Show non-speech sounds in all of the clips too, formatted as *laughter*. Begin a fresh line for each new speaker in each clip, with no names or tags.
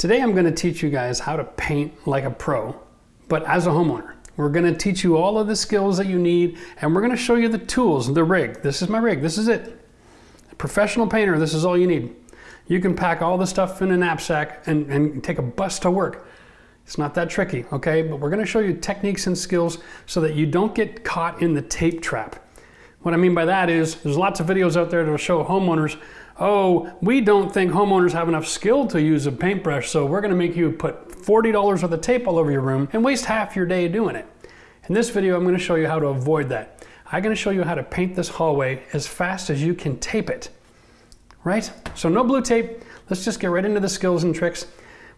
Today I'm going to teach you guys how to paint like a pro, but as a homeowner. We're going to teach you all of the skills that you need and we're going to show you the tools, the rig. This is my rig, this is it. A professional painter, this is all you need. You can pack all the stuff in a knapsack and, and take a bus to work. It's not that tricky, okay? But we're gonna show you techniques and skills so that you don't get caught in the tape trap. What I mean by that is there's lots of videos out there that will show homeowners, oh, we don't think homeowners have enough skill to use a paintbrush, so we're gonna make you put $40 worth of tape all over your room and waste half your day doing it. In this video, I'm gonna show you how to avoid that. I'm gonna show you how to paint this hallway as fast as you can tape it, right? So no blue tape, let's just get right into the skills and tricks.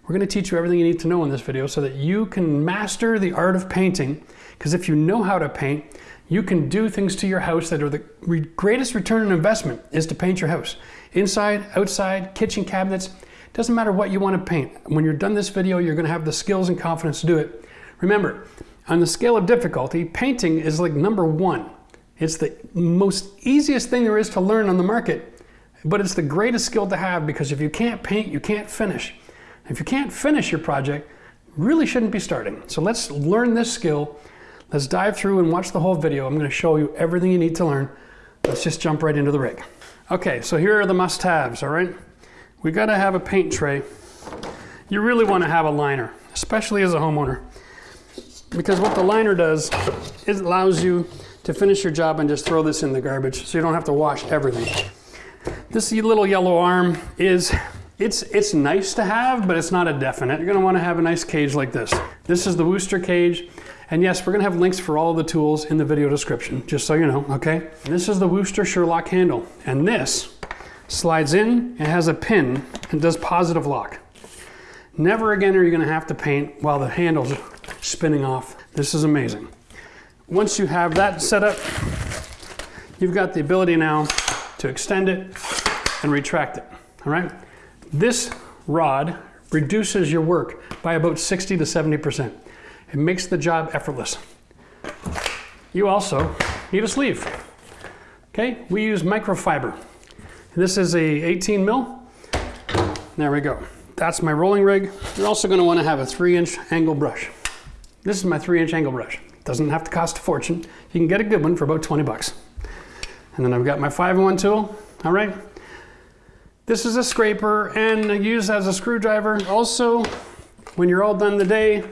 We're gonna teach you everything you need to know in this video so that you can master the art of painting, because if you know how to paint, you can do things to your house that are the greatest return on investment is to paint your house. Inside, outside, kitchen cabinets, doesn't matter what you want to paint. When you're done this video, you're going to have the skills and confidence to do it. Remember, on the scale of difficulty, painting is like number one. It's the most easiest thing there is to learn on the market, but it's the greatest skill to have because if you can't paint, you can't finish. If you can't finish your project, really shouldn't be starting. So let's learn this skill. Let's dive through and watch the whole video. I'm going to show you everything you need to learn. Let's just jump right into the rig. Okay, so here are the must-haves, all right? We got to have a paint tray. You really want to have a liner, especially as a homeowner. Because what the liner does, it allows you to finish your job and just throw this in the garbage so you don't have to wash everything. This little yellow arm is, it's, it's nice to have, but it's not a definite. You're gonna wanna have a nice cage like this. This is the Wooster cage. And yes, we're gonna have links for all the tools in the video description, just so you know, okay? And this is the Wooster Sherlock handle. And this slides in, it has a pin, and does positive lock. Never again are you gonna have to paint while the handle's spinning off. This is amazing. Once you have that set up, you've got the ability now to extend it and retract it, all right? This rod reduces your work by about 60 to 70%. It makes the job effortless. You also need a sleeve. Okay, we use microfiber. This is a 18 mil. There we go. That's my rolling rig. You're also gonna to want to have a three inch angle brush. This is my three inch angle brush. Doesn't have to cost a fortune. You can get a good one for about 20 bucks. And then I've got my 5-in-1 tool, all right? This is a scraper and used as a screwdriver. Also, when you're all done the day,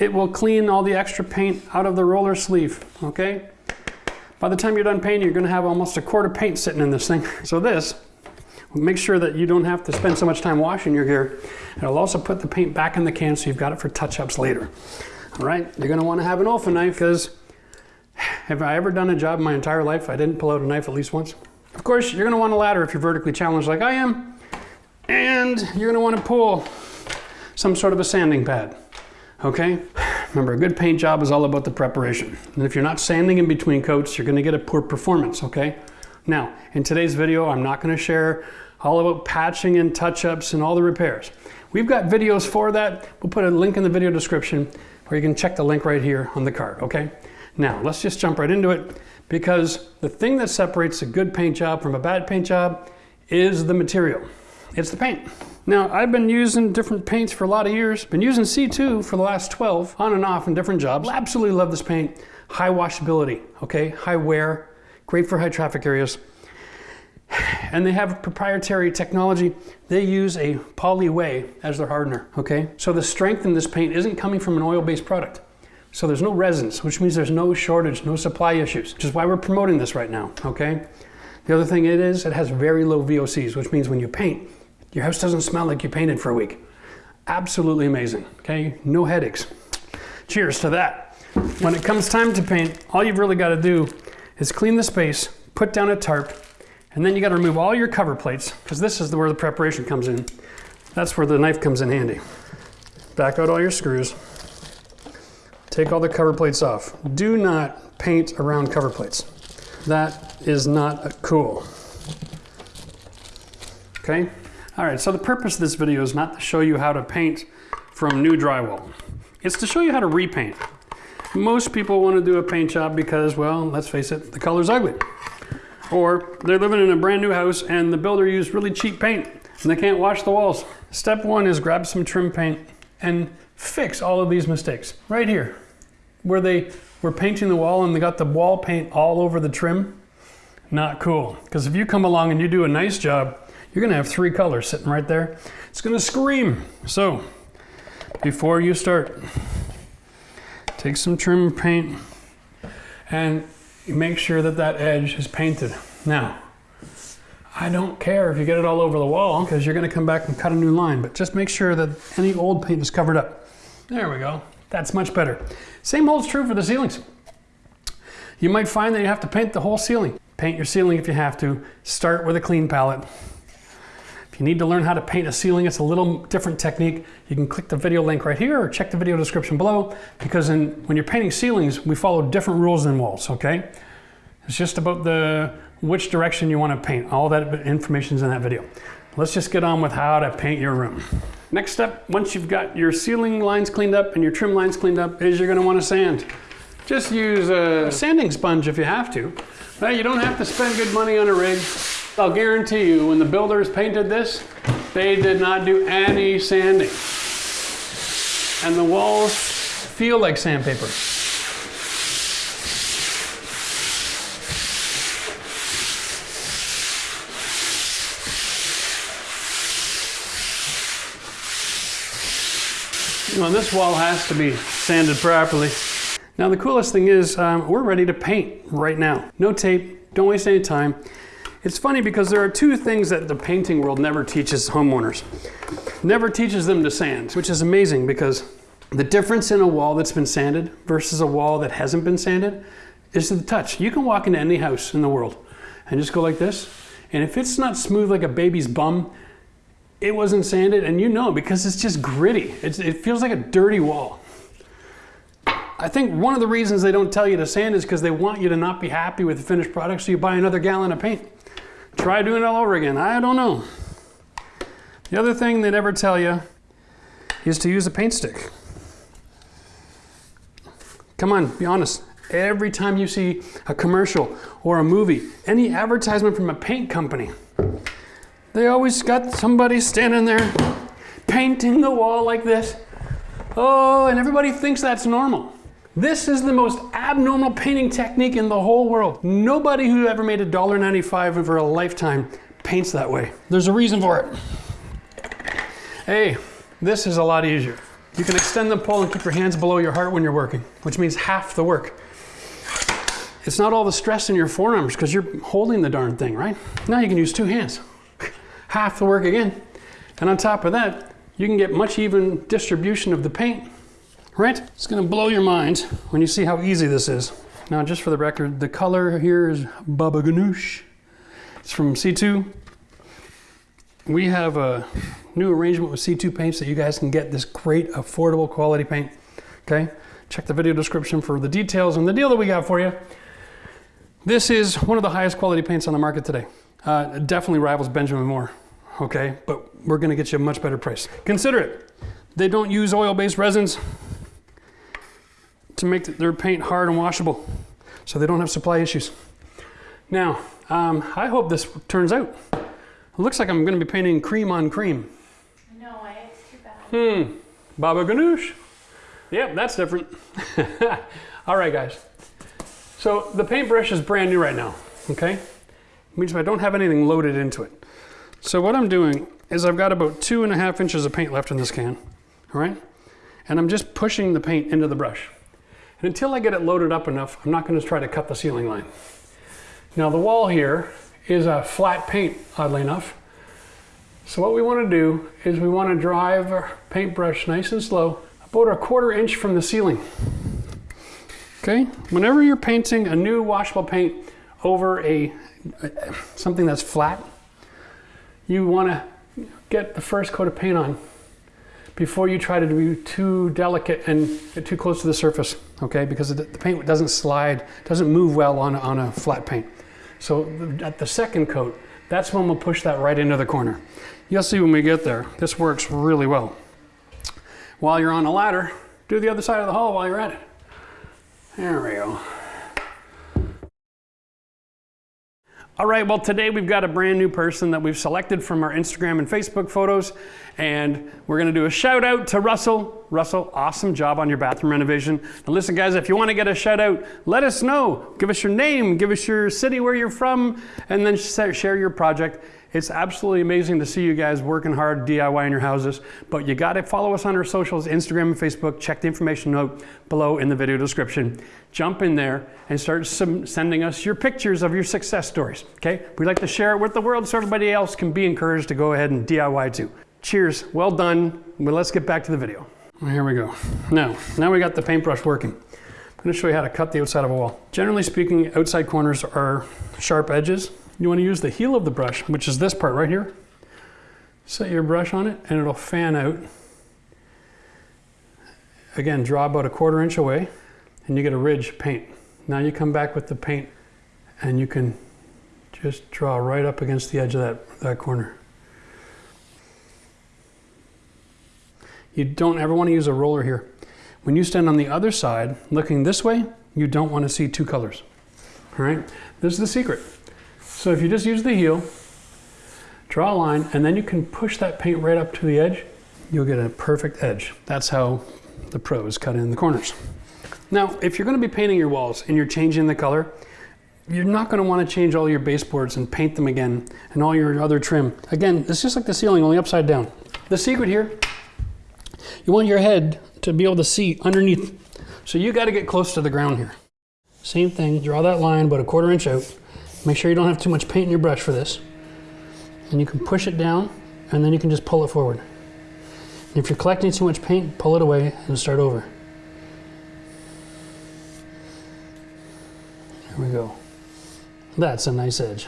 it will clean all the extra paint out of the roller sleeve, okay? By the time you're done painting, you're gonna have almost a quart of paint sitting in this thing. *laughs* So this, make sure that you don't have to spend so much time washing your gear. It'll also put the paint back in the can so you've got it for touch-ups later. All right, you're gonna wanna have an Olfa knife because *sighs* have I ever done a job in my entire life I didn't pull out a knife at least once? Of course, you're gonna want a ladder if you're vertically challenged like I am. And you're gonna wanna pull some sort of a sanding pad, okay? Remember, a good paint job is all about the preparation. And if you're not sanding in between coats, you're gonna get a poor performance, okay? Now, in today's video, I'm not gonna share all about patching and touch-ups and all the repairs. We've got videos for that. We'll put a link in the video description or you can check the link right here on the card, okay? Now, let's just jump right into it because the thing that separates a good paint job from a bad paint job is the material. It's the paint. Now, I've been using different paints for a lot of years. Been using C2 for the last 12, on and off in different jobs. Absolutely love this paint. High washability, okay? High wear, great for high traffic areas. And they have proprietary technology. They use a PolyWhey as their hardener, okay? So the strength in this paint isn't coming from an oil-based product. So there's no resins, which means there's no shortage, no supply issues, which is why we're promoting this right now, okay? The other thing it is, it has very low VOCs, which means when you paint, your house doesn't smell like you painted for a week. Absolutely amazing, okay? No headaches. Cheers to that. When it comes time to paint, all you've really got to do is clean the space, put down a tarp, and then you got to remove all your cover plates, because this is where the preparation comes in. That's where the knife comes in handy. Back out all your screws. Take all the cover plates off. Do not paint around cover plates. That is not cool. Okay? All right, so the purpose of this video is not to show you how to paint from new drywall. It's to show you how to repaint. Most people want to do a paint job because, well, let's face it, the color's ugly. Or they're living in a brand new house and the builder used really cheap paint. and they can't wash the walls. Step one is grab some trim paint and fix all of these mistakes right here where they were painting the wall and they got the wall paint all over the trim. Not cool. Because if you come along and you do a nice job, you're gonna have three colors sitting right there. It's gonna scream. So before you start, take some trim paint and make sure that that edge is painted. Now, I don't care if you get it all over the wall because you're gonna come back and cut a new line, but just make sure that any old paint is covered up. There we go. That's much better. Same holds true for the ceilings. You might find that you have to paint the whole ceiling. Paint your ceiling if you have to. Start with a clean palette. If you need to learn how to paint a ceiling, it's a little different technique. You can click the video link right here or check the video description below because in, when you're painting ceilings, we follow different rules than walls, okay? It's just about the which direction you want to paint. All that information is in that video. Let's just get on with how to paint your room. Next step, once you've got your ceiling lines cleaned up and your trim lines cleaned up, is you're going to want to sand. Just use a sanding sponge if you have to. Now, you don't have to spend good money on a rig. I'll guarantee you, when the builders painted this, they did not do any sanding. And the walls feel like sandpaper. Well, this wall has to be sanded properly. Now the coolest thing is um, we're ready to paint right now. No tape, don't waste any time. It's funny because there are two things that the painting world never teaches homeowners. Never teaches them to sand, which is amazing because the difference in a wall that's been sanded versus a wall that hasn't been sanded is to the touch. You can walk into any house in the world and just go like this. And if it's not smooth like a baby's bum, it wasn't sanded and you know because it's just gritty. It's, it feels like a dirty wall. I think one of the reasons they don't tell you to sand is because they want you to not be happy with the finished product so you buy another gallon of paint. Try doing it all over again. I don't know. The other thing they never tell you is to use a paint stick. Come on, be honest. Every time you see a commercial or a movie, any advertisement from a paint company, they always got somebody standing there painting the wall like this. Oh, and everybody thinks that's normal. This is the most abnormal painting technique in the whole world. Nobody who ever made a $1.95 over a lifetime paints that way. There's a reason for it. Hey, this is a lot easier. You can extend the pole and keep your hands below your heart when you're working, which means half the work. It's not all the stress in your forearms because you're holding the darn thing, right? Now you can use two hands half the work again. And on top of that, you can get much even distribution of the paint, right? It's gonna blow your mind when you see how easy this is. Now, just for the record, the color here is Baba Ganoush. It's from C2. We have a new arrangement with C2 paints that you guys can get this great, affordable quality paint, okay? Check the video description for the details and the deal that we got for you. This is one of the highest quality paints on the market today. Uh, definitely rivals Benjamin Moore, okay? But we're gonna get you a much better price. Consider it. They don't use oil-based resins to make their paint hard and washable, so they don't have supply issues. Now, um, I hope this turns out. It looks like I'm gonna be painting cream on cream.
No way, it's too bad.
Hmm, Baba Ganoush. Yep, that's different. *laughs* All right, guys. So the paintbrush is brand new right now, okay? means I don't have anything loaded into it. So what I'm doing is I've got about two and a half inches of paint left in this can, all right? And I'm just pushing the paint into the brush. And until I get it loaded up enough, I'm not gonna try to cut the ceiling line. Now the wall here is a flat paint, oddly enough. So what we wanna do is we wanna drive our paintbrush nice and slow, about a quarter inch from the ceiling. Okay, whenever you're painting a new washable paint over a something that's flat, you want to get the first coat of paint on before you try to be too delicate and too close to the surface, okay? Because the paint doesn't slide, doesn't move well on, on a flat paint. So at the second coat, that's when we'll push that right into the corner. You'll see when we get there, this works really well. While you're on the ladder, do the other side of the hall while you're at it. There we go. All right, well, today we've got a brand new person that we've selected from our Instagram and Facebook photos, and we're gonna do a shout out to Russell. Russell, awesome job on your bathroom renovation. Now, listen, guys, if you wanna get a shout out, let us know. Give us your name, give us your city where you're from, and then share your project. It's absolutely amazing to see you guys working hard DIY in your houses, but you gotta follow us on our socials, Instagram and Facebook. Check the information note below in the video description. Jump in there and start sending us your pictures of your success stories, okay? We like to share it with the world so everybody else can be encouraged to go ahead and DIY too. Cheers, well done. Let's get back to the video. Here we go. Now, now we got the paintbrush working. I'm gonna show you how to cut the outside of a wall. Generally speaking, outside corners are sharp edges. You wanna use the heel of the brush, which is this part right here. Set your brush on it and it'll fan out. Again, draw about a quarter inch away and you get a ridge paint. Now you come back with the paint and you can just draw right up against the edge of that, that corner. You don't ever want to use a roller here. When you stand on the other side, looking this way, you don't want to see two colors. All right, this is the secret. So if you just use the heel, draw a line, and then you can push that paint right up to the edge, you'll get a perfect edge. That's how the pros cut in the corners. Now, if you're going to be painting your walls and you're changing the color, you're not going to want to change all your baseboards and paint them again and all your other trim. Again, it's just like the ceiling, only upside down. The secret here, you want your head to be able to see underneath. So you got to get close to the ground here. Same thing, draw that line about a quarter inch out. Make sure you don't have too much paint in your brush for this. And you can push it down and then you can just pull it forward. And if you're collecting too much paint, pull it away and start over. There we go. That's a nice edge.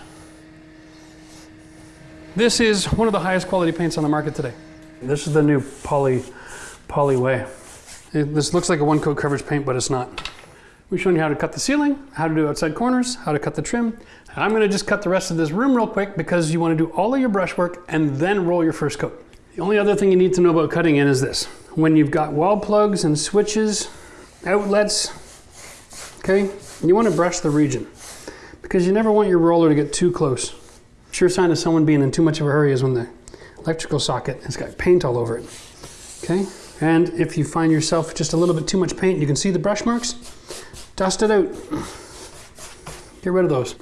This is one of the highest quality paints on the market today. This is the new Poly, PolyWhey. It- this looks like a one coat coverage paint, but it's not. We've shown you how to cut the ceiling, how to do outside corners, how to cut the trim. I'm gonna just cut the rest of this room real quick because you wanna do all of your brushwork and then roll your first coat. The only other thing you need to know about cutting in is this. When you've got wall plugs and switches, outlets, okay, you wanna brush the region because you never want your roller to get too close. Sure sign of someone being in too much of a hurry is when the electrical socket has got paint all over it. Okay? And if you find yourself just a little bit too much paint, you can see the brush marks, dust it out. Get rid of those.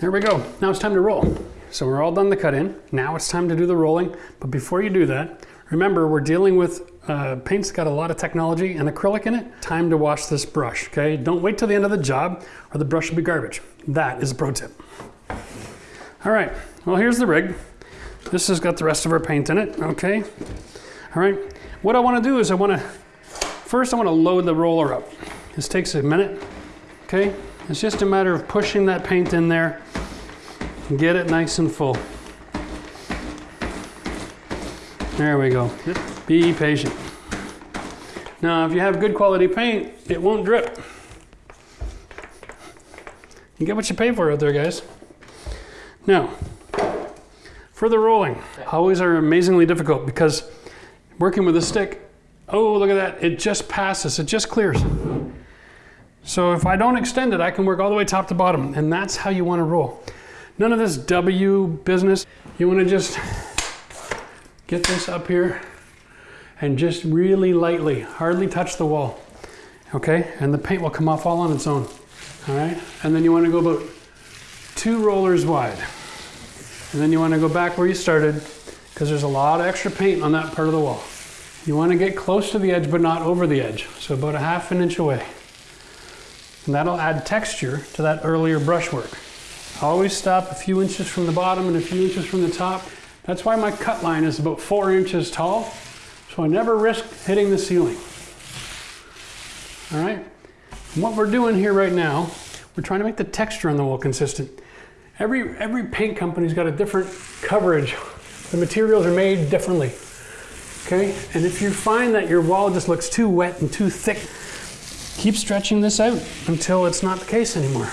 There we go. Now it's time to roll. So we're all done the cut in. Now it's time to do the rolling. But before you do that, remember we're dealing with uh, paint's got a lot of technology and acrylic in it. Time to wash this brush, okay? Don't wait till the end of the job or the brush will be garbage. That is a pro tip. All right, well here's the rig. This has got the rest of our paint in it, okay? All right, what I wanna do is I wanna, first I wanna load the roller up. This takes a minute, okay? It's just a matter of pushing that paint in there and get it nice and full. There we go. Be patient. Now, if you have good quality paint, it won't drip. You get what you pay for out there, guys. Now, for the rolling, always are amazingly difficult because working with a stick, oh, look at that, it just passes, it just clears. So if I don't extend it, I can work all the way top to bottom, and that's how you want to roll. None of this W business. You want to just get this up here and just really lightly, hardly touch the wall. Okay, and the paint will come off all on its own. All right, and then you want to go about two rollers wide. And then you want to go back where you started because there's a lot of extra paint on that part of the wall. You want to get close to the edge but not over the edge, so about a half an inch away. And that'll add texture to that earlier brushwork. I Always stop a few inches from the bottom and a few inches from the top. That's why my cut line is about four inches tall, so I never risk hitting the ceiling. All right? And what we're doing here right now, we're trying to make the texture on the wall consistent. Every, every paint company's got a different coverage. The materials are made differently. Okay? And if you find that your wall just looks too wet and too thick, keep stretching this out until it's not the case anymore.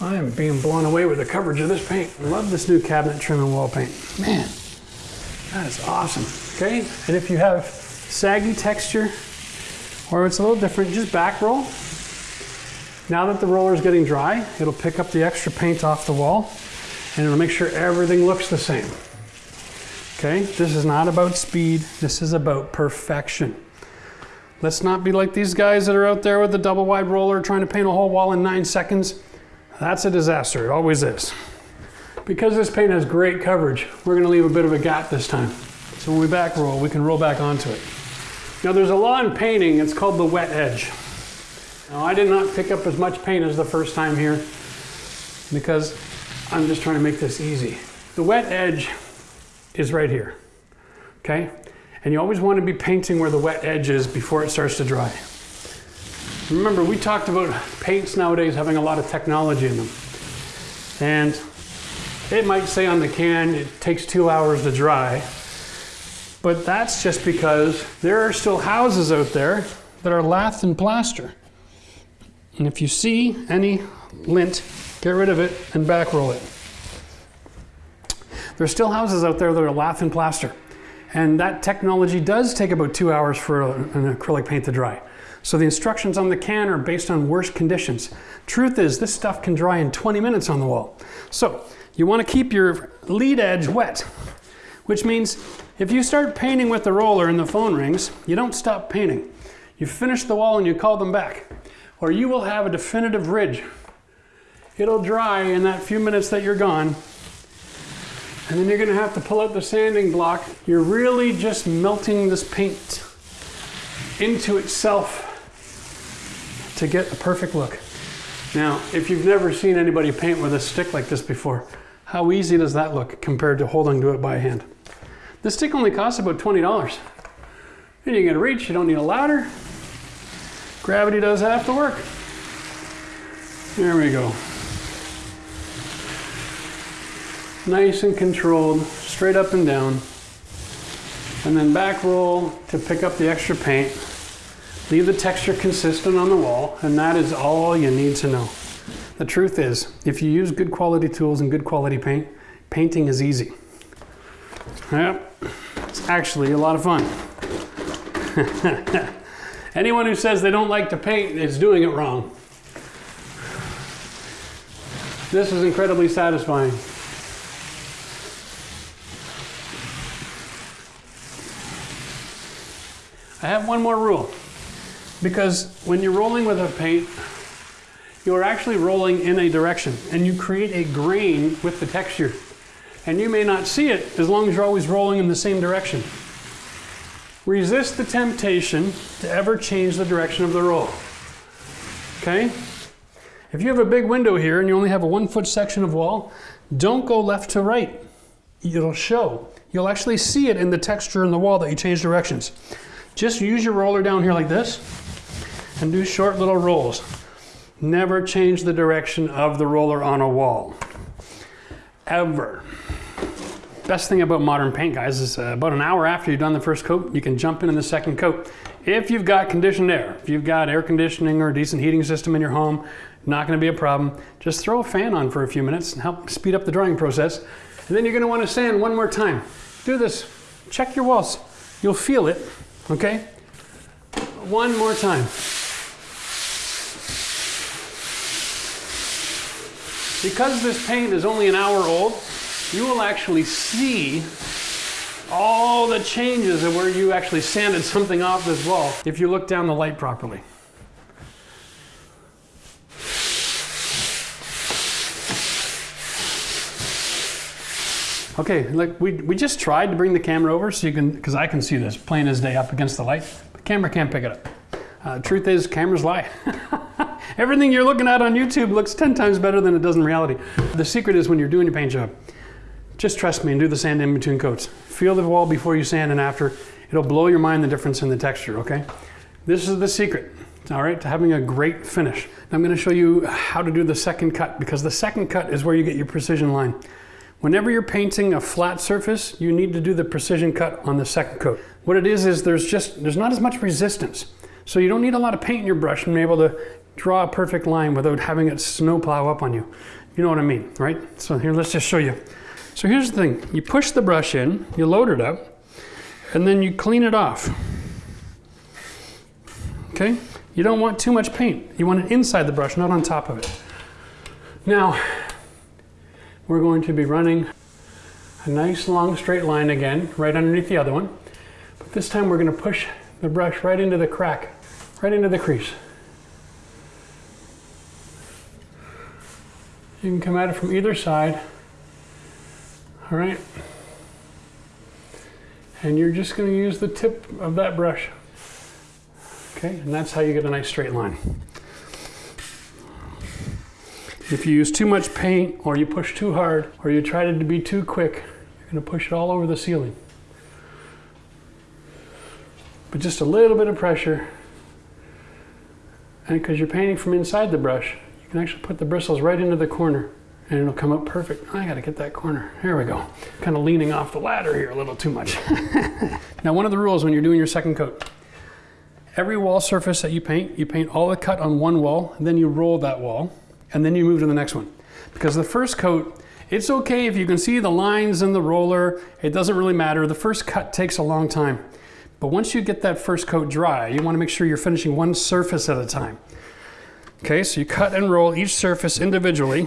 I am being blown away with the coverage of this paint. I love this new cabinet trim and wall paint. Man, that is awesome. Okay? And if you have saggy texture or it's a little different, just back roll Now that the roller is getting dry, it'll pick up the extra paint off the wall and it'll make sure everything looks the same. Okay, this is not about speed, this is about perfection. Let's not be like these guys that are out there with the double wide roller trying to paint a whole wall in nine seconds. That's a disaster, it always is. Because this paint has great coverage, we're gonna leave a bit of a gap this time. So when we back roll, we can roll back onto it. Now there's a law in painting, it's called the wet edge. Now I did not pick up as much paint as the first time here because I'm just trying to make this easy. The wet edge is right here, okay? And you always want to be painting where the wet edge is before it starts to dry. Remember, we talked about paints nowadays having a lot of technology in them. And it might say on the can it takes two hours to dry, but that's just because there are still houses out there that are lath and plaster. And if you see any lint, get rid of it and back roll it. There's still houses out there that are lath and plaster. And that technology does take about two hours for an acrylic paint to dry. So the instructions on the can are based on worst conditions. Truth is, this stuff can dry in 20 minutes on the wall. So you want to keep your lead edge wet, which means if you start painting with the roller and the phone rings, you don't stop painting. You finish the wall and you call them back, or you will have a definitive ridge. It'll dry in that few minutes that you're gone, and then you're gonna have to pull out the sanding block. You're really just melting this paint into itself to get a perfect look. Now, if you've never seen anybody paint with a stick like this before, how easy does that look compared to holding to it by hand? This stick only costs about $20. And you can reach, you don't need a ladder. Gravity does half the work. There we go. Nice and controlled, straight up and down. And then back roll to pick up the extra paint. Leave the texture consistent on the wall, and that is all you need to know. The truth is, if you use good quality tools and good quality paint, painting is easy. Yep, it's actually a lot of fun. *laughs* Anyone who says they don't like to paint is doing it wrong. This is incredibly satisfying. I have one more rule. Because when you're rolling with a paint, you're actually rolling in a direction and you create a grain with the texture. And you may not see it as long as you're always rolling in the same direction. Resist the temptation to ever change the direction of the roll. Okay? If you have a big window here and you only have a one foot section of wall, don't go left to right. It'll show. You'll actually see it in the texture in the wall that you change directions. Just use your roller down here like this and do short little rolls. Never change the direction of the roller on a wall. Ever. Best thing about modern paint, guys, is uh, about an hour after you've done the first coat, you can jump in in the second coat. If you've got conditioned air, if you've got air conditioning or a decent heating system in your home, not going to be a problem. Just throw a fan on for a few minutes and help speed up the drying process. And then you're going to want to sand one more time. Do this. Check your walls. You'll feel it Okay? One more time. Because this paint is only an hour old, you will actually see all the changes of where you actually sanded something off this wall if you look down the light properly. Okay, like we, we just tried to bring the camera over so you can, because I can see this plain as day up against the light. The camera can't pick it up. Uh, truth is, cameras lie. *laughs* Everything you're looking at on YouTube looks 10 times better than it does in reality. The secret is when you're doing your paint job, just trust me and do the sand in between coats. Feel the wall before you sand and after. It'll blow your mind the difference in the texture, okay? This is the secret, all right, to having a great finish. Now I'm gonna show you how to do the second cut because the second cut is where you get your precision line. Whenever you're painting a flat surface, you need to do the precision cut on the second coat. What it is, is there's just, there's not as much resistance. So you don't need a lot of paint in your brush and be able to draw a perfect line without having it snowplow up on you. You know what I mean, right? So here, let's just show you. So here's the thing. You push the brush in, you load it up, and then you clean it off. Okay? You don't want too much paint. You want it inside the brush, not on top of it. Now, we're going to be running a nice long straight line again, right underneath the other one. But this time we're going to push the brush right into the crack, right into the crease. You can come at it from either side. All right. And you're just going to use the tip of that brush. Okay, and that's how you get a nice straight line. If you use too much paint or you push too hard or you try to be too quick, you're going to push it all over the ceiling. But just a little bit of pressure, and because you're painting from inside the brush, you can actually put the bristles right into the corner and it'll come up perfect. I gotta get that corner. Here we go. Kind of leaning off the ladder here a little too much. *laughs* now, one of the rules when you're doing your second coat, every wall surface that you paint, you paint all the cut on one wall, and then you roll that wall, and then you move to the next one. Because the first coat, it's okay if you can see the lines in the roller, it doesn't really matter. The first cut takes a long time. But once you get that first coat dry, you wanna make sure you're finishing one surface at a time. Okay, so you cut and roll each surface individually,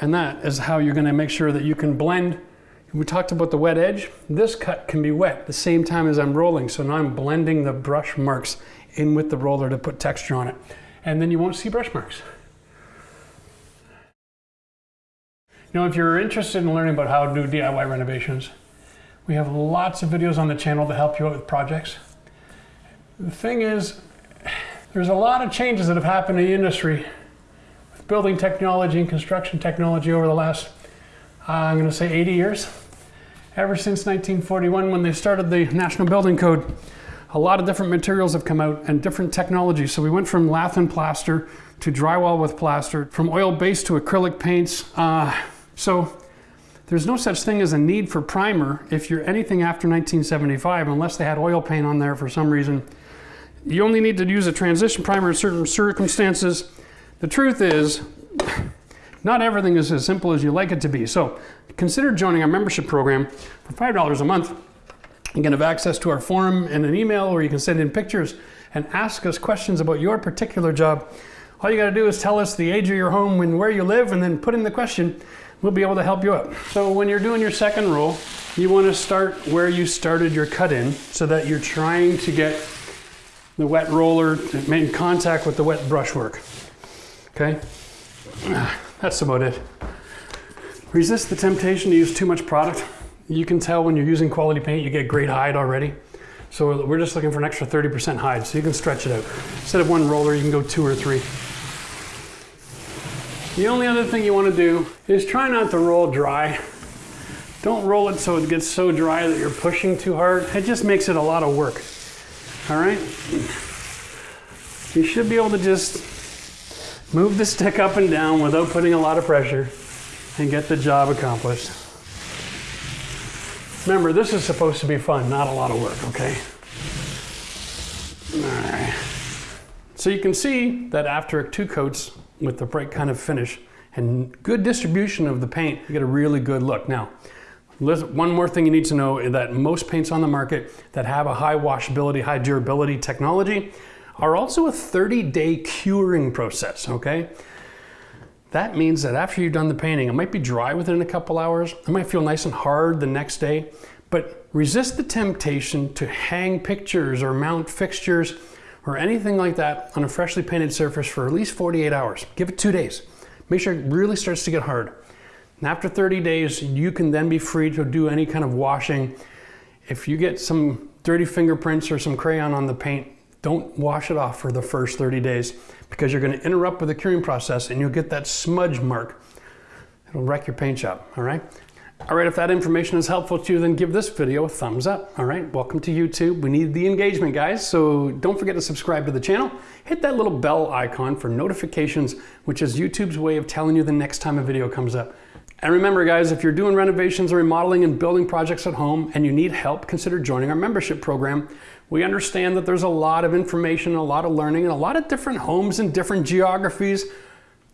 and that is how you're gonna make sure that you can blend. We talked about the wet edge. This cut can be wet the same time as I'm rolling. So now I'm blending the brush marks in with the roller to put texture on it. And then you won't see brush marks. Now, if you're interested in learning about how to do DIY renovations, we have lots of videos on the channel to help you out with projects. The thing is, there's a lot of changes that have happened in the industry with building technology and construction technology over the last, uh, I'm going to say 80 years. Ever since 1941 when they started the National Building Code, a lot of different materials have come out and different technologies. So we went from lath and plaster to drywall with plaster, from oil-based to acrylic paints. Uh, so there's no such thing as a need for primer if you're anything after 1975, unless they had oil paint on there for some reason. You only need to use a transition primer in certain circumstances. The truth is, *laughs* not everything is as simple as you like it to be. So consider joining our membership program for $5 a month. You can have access to our forum and an email, or you can send in pictures and ask us questions about your particular job. All you got to do is tell us the age of your home and where you live, and then put in the question. We'll be able to help you out. So when you're doing your second roll, you want to start where you started your cut in so that you're trying to get the wet roller in contact with the wet brushwork. Okay? *sighs* That's about it. Resist the temptation to use too much product. You can tell when you're using quality paint, you get great hide already. So we're just looking for an extra 30% hide, so you can stretch it out. Instead of one roller, you can go two or three. The only other thing you want to do is try not to roll dry. Don't roll it so it gets so dry that you're pushing too hard. It just makes it a lot of work. All right? You should be able to just move the stick up and down without putting a lot of pressure and get the job accomplished. Remember, this is supposed to be fun, not a lot of work, okay? All right. So you can see that after two coats with the bright kind of finish and good distribution of the paint, you get a really good look. Now, one more thing you need to know is that most paints on the market that have a high washability, high durability technology are also a 30-day curing process, okay? That means that after you've done the painting, it might be dry within a couple hours. It might feel nice and hard the next day, but resist the temptation to hang pictures or mount fixtures or anything like that on a freshly painted surface for at least 48 hours. Give it two days. Make sure it really starts to get hard. And after 30 days, you can then be free to do any kind of washing. If you get some dirty fingerprints or some crayon on the paint, don't wash it off for the first 30 days because you're going to interrupt with the curing process and you'll get that smudge mark. It'll wreck your paint job, all right? All right, if that information is helpful to you, then give this video a thumbs up. All right, welcome to YouTube. We need the engagement, guys, so don't forget to subscribe to the channel. Hit that little bell icon for notifications, which is YouTube's way of telling you the next time a video comes up. And remember, guys, if you're doing renovations or remodeling and building projects at home and you need help, consider joining our membership program. We understand that there's a lot of information, a lot of learning, and a lot of different homes and different geographies.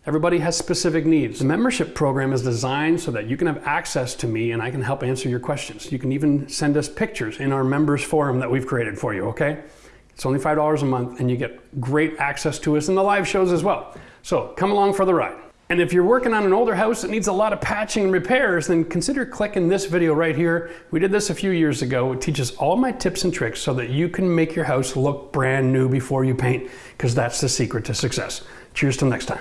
Everybody has specific needs. The membership program is designed so that you can have access to me and I can help answer your questions. You can even send us pictures in our members forum that we've created for you, okay? It's only $5 a month, and you get great access to us and the live shows as well. So come along for the ride. And if you're working on an older house that needs a lot of patching and repairs, then consider clicking this video right here. We did this a few years ago. It teaches all my tips and tricks so that you can make your house look brand new before you paint, because that's the secret to success. Cheers till next time.